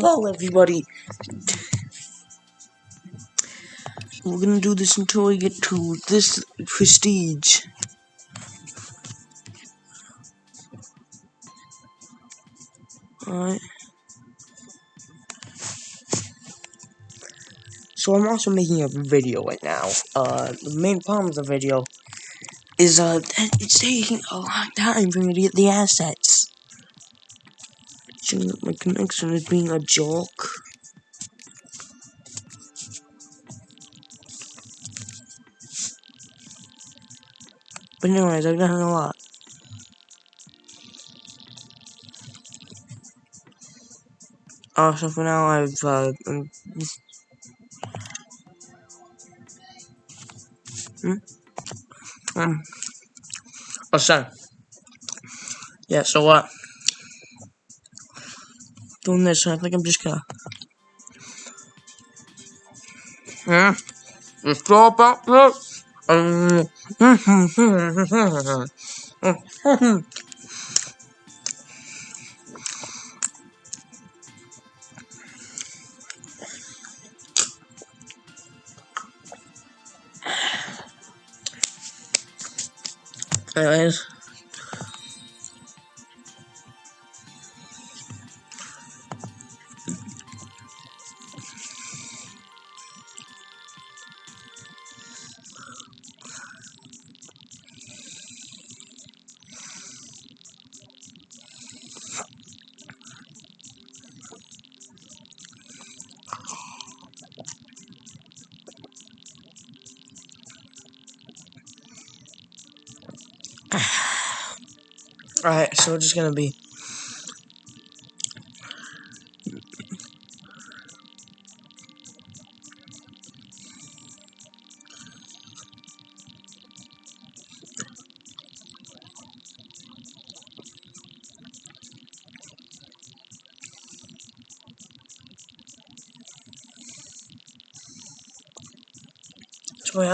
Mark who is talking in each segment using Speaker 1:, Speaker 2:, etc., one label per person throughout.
Speaker 1: Hello, everybody. We're gonna do this until we get to this prestige. Alright. So I'm also making a video right now. Uh, the main problem with the video is uh that it's taking a long time for me to get the assets. My connection is being a joke. But anyways, I've done a lot. Oh, so for now I've, uh, um, hmm? Um, oh. Yeah, so what? Doing this, so I think I'm just gonna... Just go back there. Um, Anyways. Alright, so we're just gonna be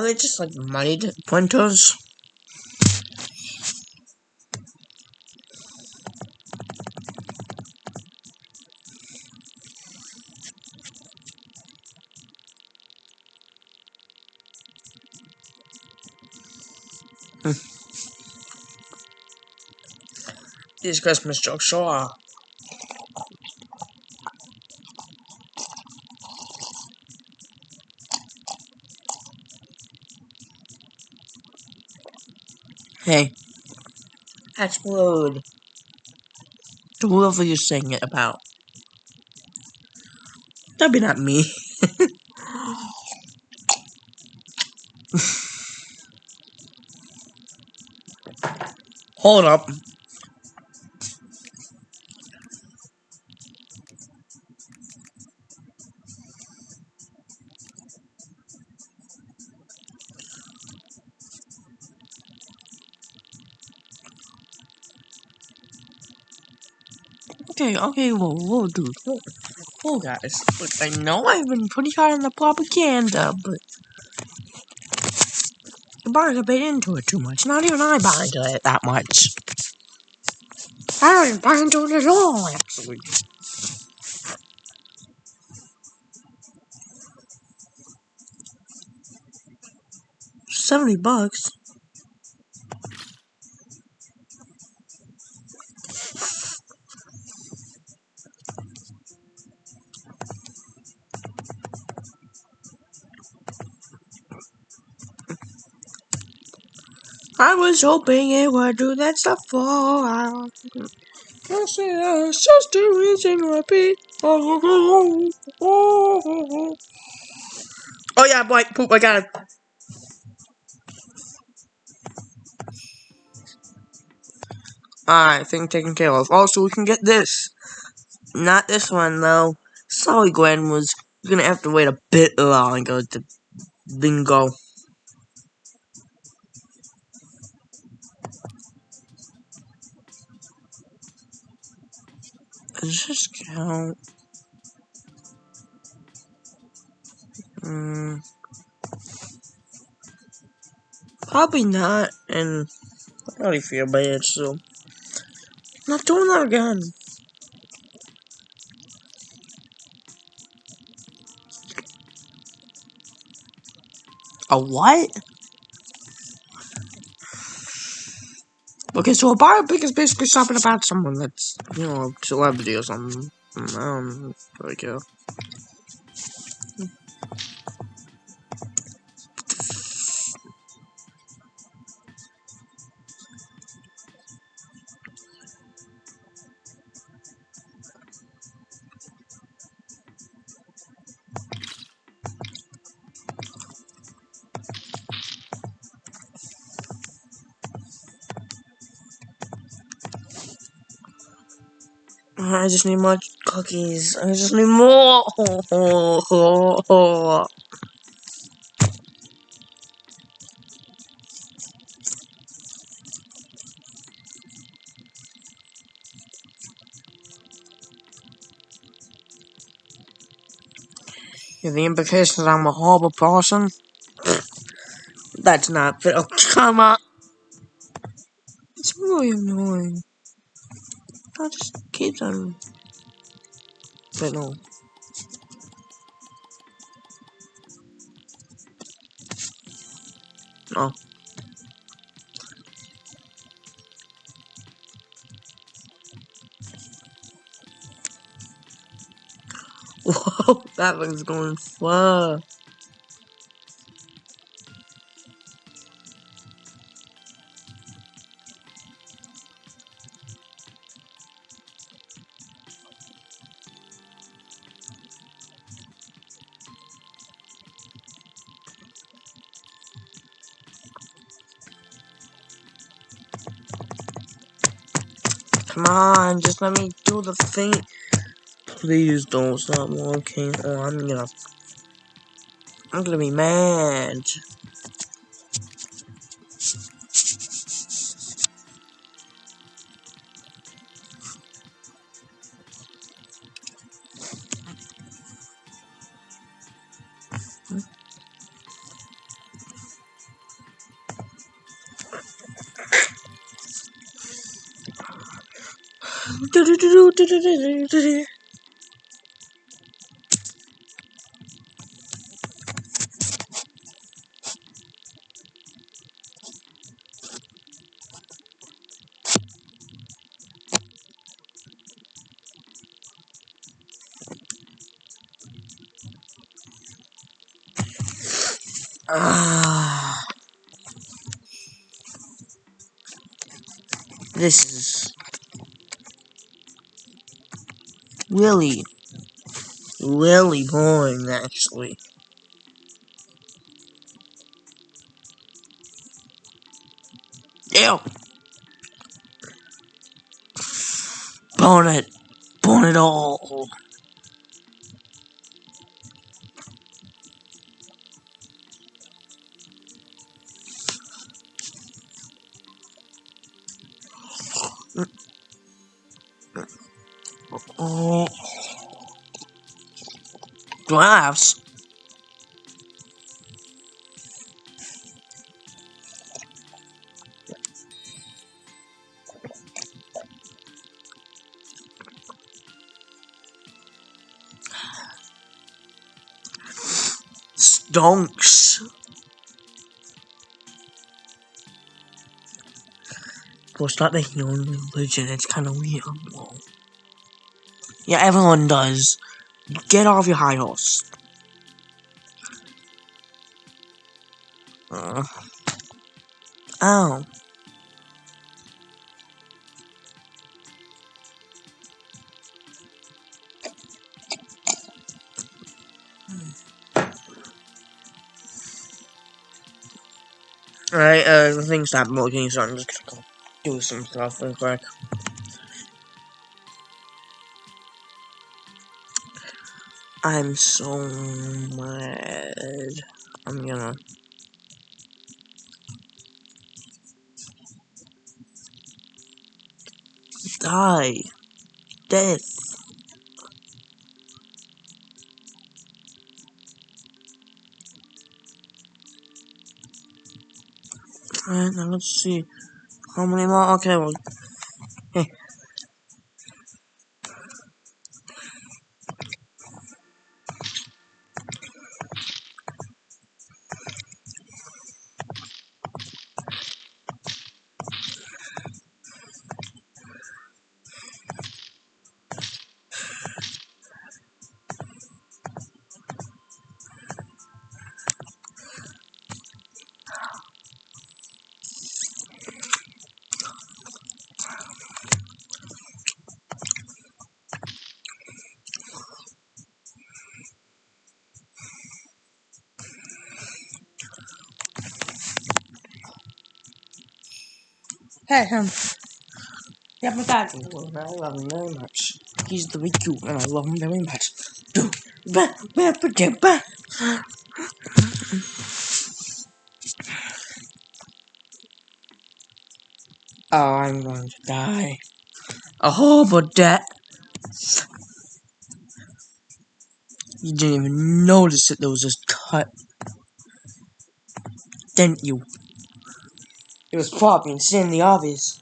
Speaker 1: are they just like moneyed printers? These Christmas jokes sure are. Hey. Explode. To whoever you're saying it about. That'd be not me. Hold up. Okay, okay, whoa, whoa, dude. Whoa, guys. Look, I know I've been pretty hard on the propaganda, but... Bought a bit into it too much. Not even I buy into it that much. I don't even buy into it at all, actually. Seventy bucks? Was hoping it would do that stuff for I say it's just a reason repeat. Oh, yeah, boy, poop, I got it. Alright, thing taken care of. Also, we can get this. Not this one, though. Sorry, Gwen was gonna have to wait a bit longer to bingo. Does this count? Mm, probably not, and I already feel bad, so not doing that again. A what? Okay, so a biopic is basically something about someone that's, you know, a celebrity or something. Um, like, yeah. I just need more cookies. I just need more. the implication that I'm a horrible person? That's not fair. Oh, come on. It's really annoying. I just keep them. But no. No. Whoa, that one's going far. Come on, just let me do the thing. Please don't stop walking, or I'm gonna. I'm gonna be mad. Ah, this really, really boring, actually. Ew. Burn it. Burn it all. Glass. Stonks. Well, it's not the human religion. It's kind of weird. Yeah, everyone does. Get off your high horse. Uh. Oh. Alright, uh, the thing stopped working, so I'm just gonna go do some stuff real quick. I'm so mad. I'm gonna. Die. Death. Alright, now let's see. How many more? Okay, well. Pet him. Yeah, my dad. I love him very much. He's very cute, and I love him very much. Do, ba, ba, ba, ba. Oh, I'm going to die. A horrible death. You didn't even notice that there was this cut. Didn't you? It was probably insanely obvious.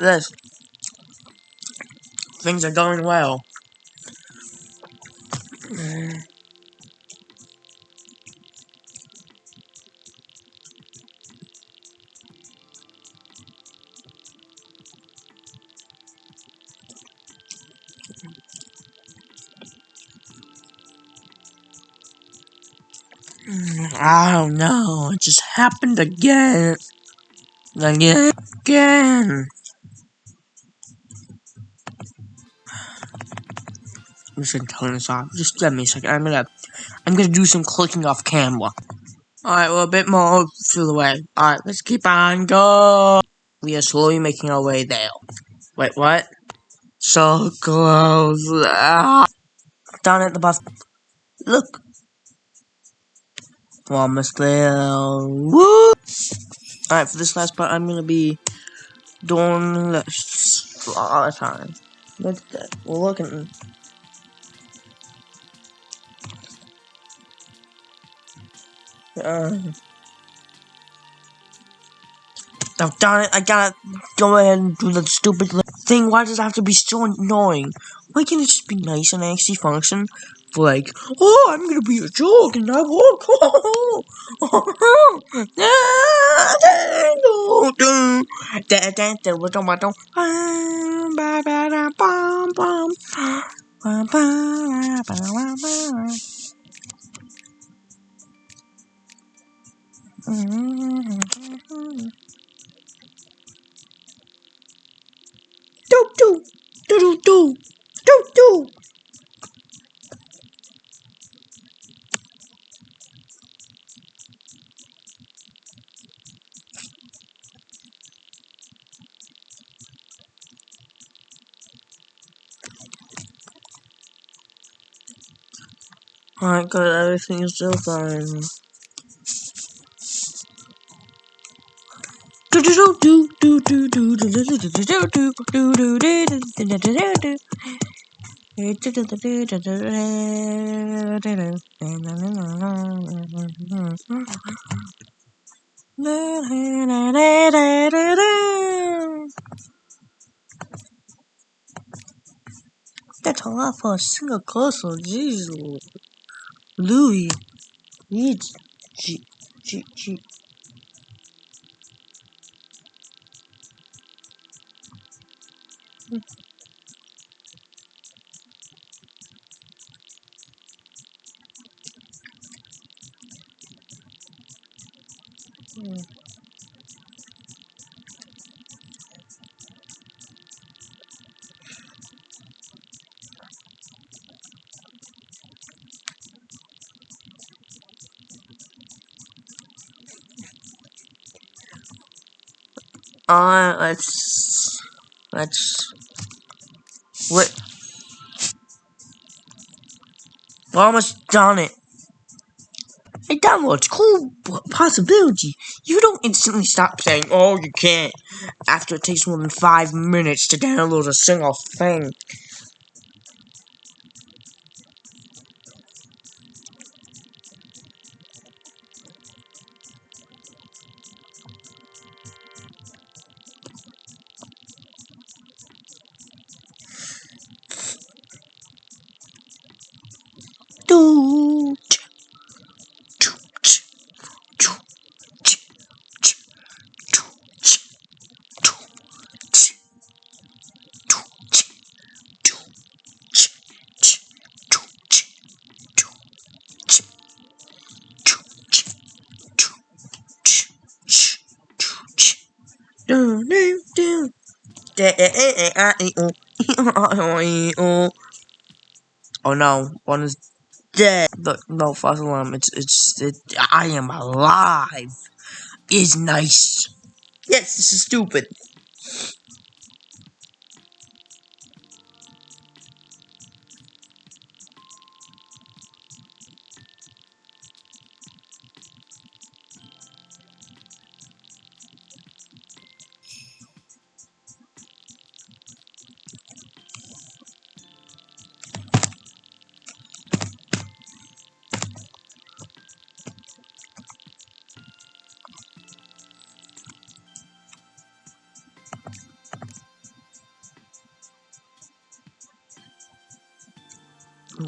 Speaker 1: This. Things are going well. I don't know. It just happened again. Again. Again. I'm just gonna turn this off. Just give me a second. I'm gonna, I'm gonna do some clicking off camera. Alright, well, a bit more through the way. Alright, let's keep on going. We are slowly making our way there. Wait, what? So close. Ah. Down at the bus. Look. We're almost there. Woo! Alright, for this last part, I'm gonna be doing this all the time. Look at that. We're looking. Uh, oh, darn it, I gotta go ahead and do the stupid thing. Why does it have to be so annoying? Why can't it just be nice and actually function? For like, oh, I'm gonna be a joke and I walk. Do do do do do do do. Alright, good. Everything is still fine. That's a lot for a single console, jeez. Louis, G, G, G, mm Uh, let's let's what? Almost done it. Hey, downloads, cool possibility. You don't instantly stop saying, "Oh, you can't," after it takes more than five minutes to download a single thing. Oh no, one is dead. Look, no false alarm. It's it's it. I am alive. Is nice. Yes, this is stupid.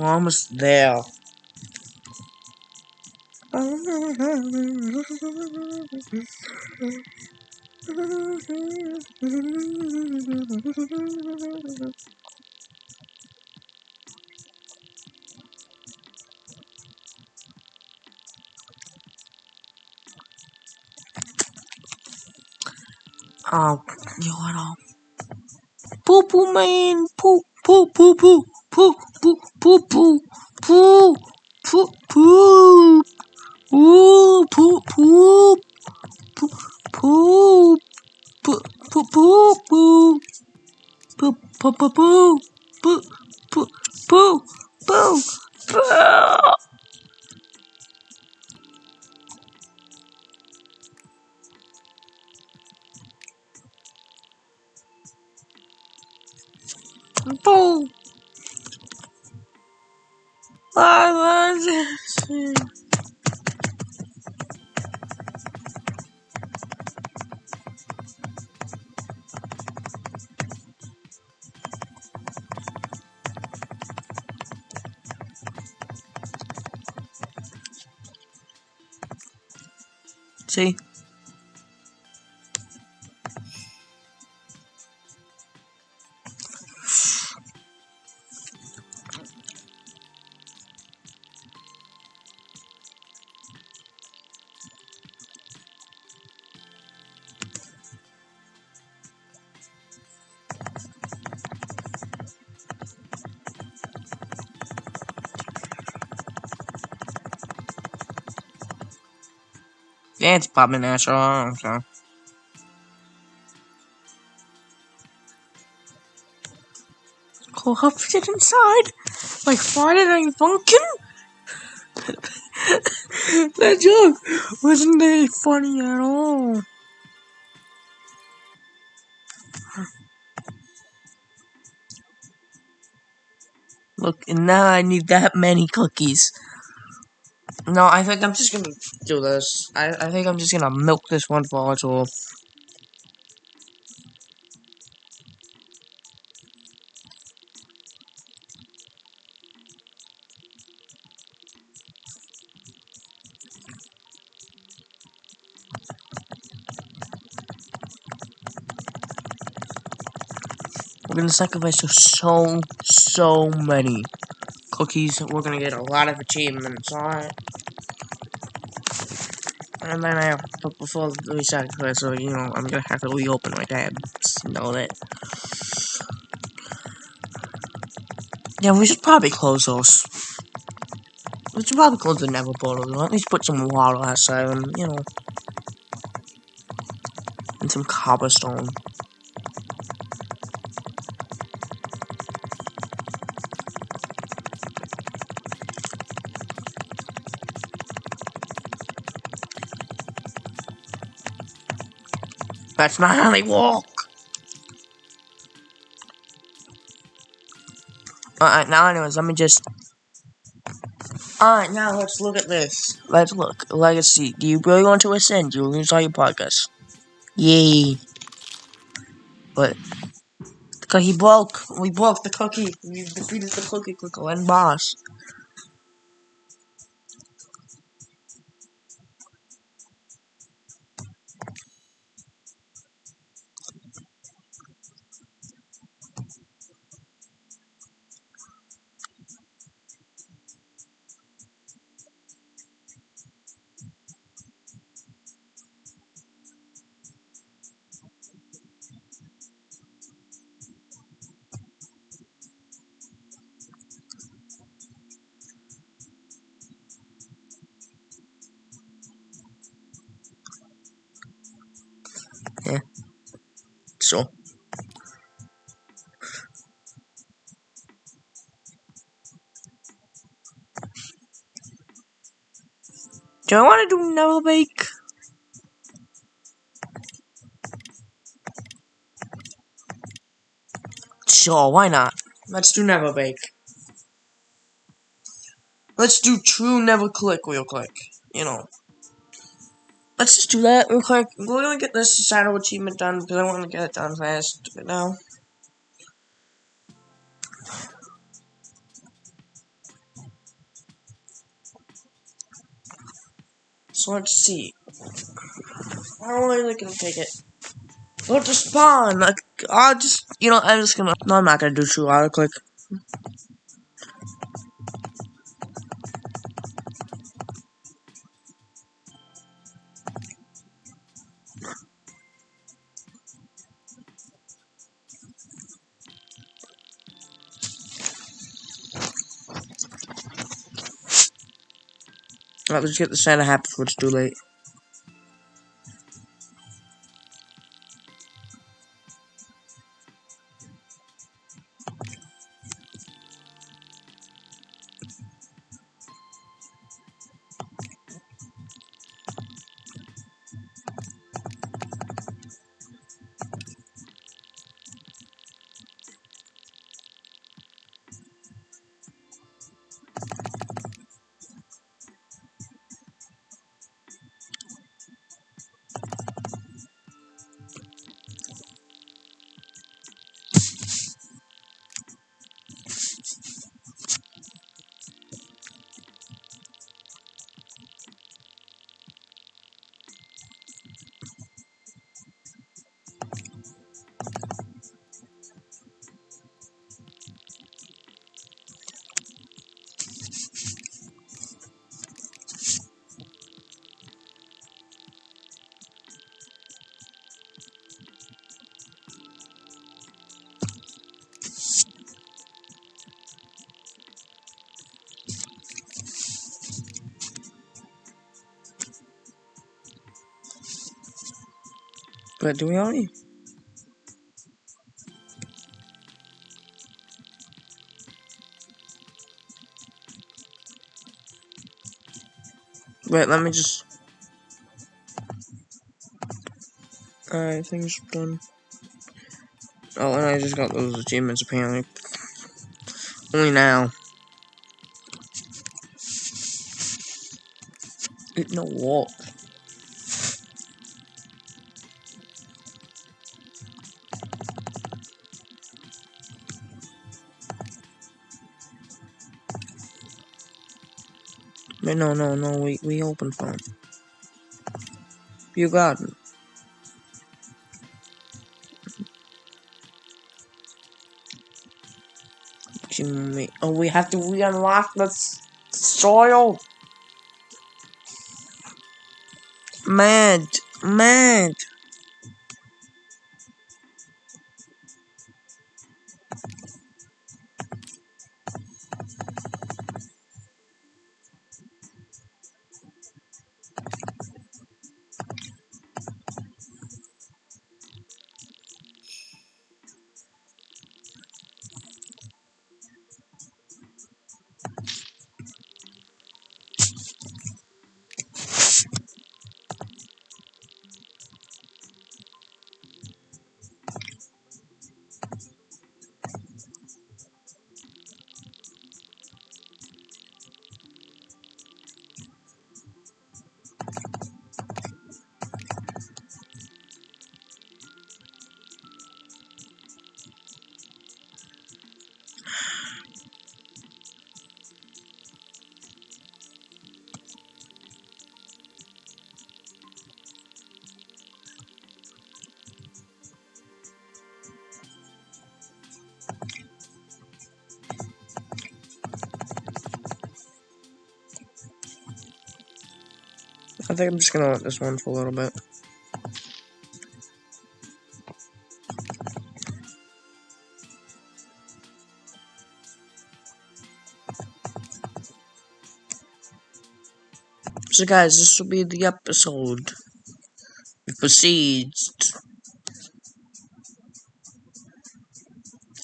Speaker 1: We're almost there. Oh, you know. Poo poo man, poo poo poo poo poo poo poo poo poo poo poo Ooh, poop, poop, poop, poop, poop, poop, poop, poop, poop, poop, poop, poop, poop, poop, poop, poop. Boom. I love. See? It's popping natural. So. Cool, how fit inside? Like Friday Night Funkin'? that joke wasn't very funny at all. Look, and now I need that many cookies. No, I think I'm just gonna do this. I, I think I'm just gonna milk this one volatile. We're gonna sacrifice so, so many cookies. We're gonna get a lot of achievements it. And then I, but before we sacrifice, so you know, I'm gonna have to reopen my tabs. Know that. Yeah, we should probably close those. We should probably close the Nether portal. At least put some water outside and you know. and some cobblestone. That's how they walk. Alright, now anyways, let me just... Alright, now let's look at this. Let's look. Legacy. Do you really want to ascend? You lose all your progress. Yay. But... Because he broke. We broke the cookie. We defeated the cookie clicker and boss. Yeah. So. Do I want to do Never Bake? Sure, why not? Let's do Never Bake. Let's do True Never Click real quick. You know. Let's just do that real quick. We're gonna get this shadow achievement done because I want to get it done fast right now. So let's see. How long is it gonna take it? Go to spawn. Like, I'll just, you know, I'm just gonna. No, I'm not gonna do true auto click. Alright, let's get the Santa hat before it's too late. But do we only? Wait, let me just. Alright, things done. Oh, and I just got those achievements apparently. Only now. It no walk. No, no, no, we, we open phone. You got it. Oh, we have to re-unlock the soil. Mad, mad. I think I'm just gonna let this one for a little bit. So guys, this will be the episode. It proceeds.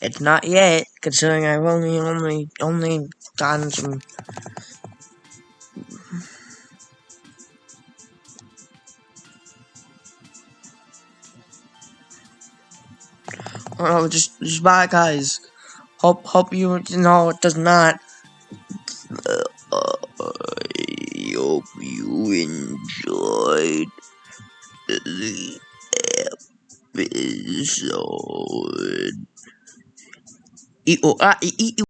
Speaker 1: It's not yet, considering I've only only only gotten some Oh, just, just bye, guys. Hope, hope you, know, it does not. Uh, I hope you enjoyed the episode. E -o -a -e -e